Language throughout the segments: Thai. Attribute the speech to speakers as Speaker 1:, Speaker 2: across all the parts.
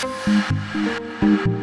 Speaker 1: ครั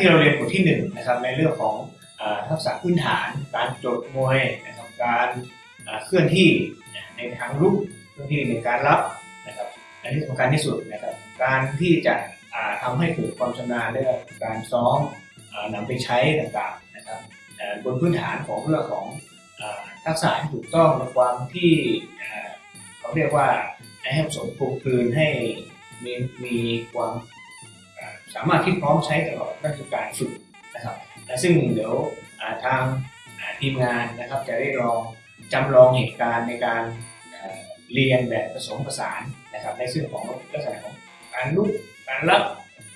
Speaker 1: ที่เราเรียนบทที่หนึ่งนะครับในเรื่องของอทักษะพื้นฐาน การโจดมวยนะครับการเคลื่อนที่ในทางรุกเคลื่อนที่ในการรับนะครับและที่สำคัญที่สุดนะครับการที่จะอ่าทำให้เกิดความชำนาญเรื่องการซ้อมอ่านำไปใช้ต่างๆนะครับบนพื้นฐานของเรื่องของอทักษะที่ถูกต้องในความที่เอ่อเขาเรียกว่าให้ผสมปลูกคืนให้มีมีความ สามารถที่พร้อมใช้ตลอดนั่นคือการฝึกนะครับและซึ่งเดี๋ยวาทางาทีมงานนะครับจะได้ลองจำลองเหตุการณ์ในการอ่าเรียนแบบผสมผสานนะครับในซึ่งของลักษณะของการลุกการรับ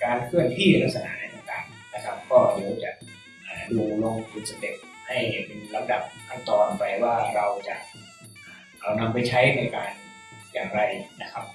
Speaker 1: การเคลื่อนที่ลักษณะไหนต่างๆนะครับ ก็เดี๋ยวจะดูลงเป็นสเต็ปให้เป็นลำดับขั้นตอนไปว่าเราจะเอานำไปใช้ในการอย่างไรนะครับ